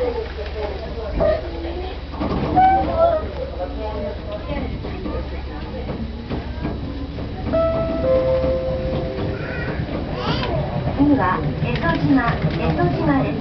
次は江戸島江戸島です。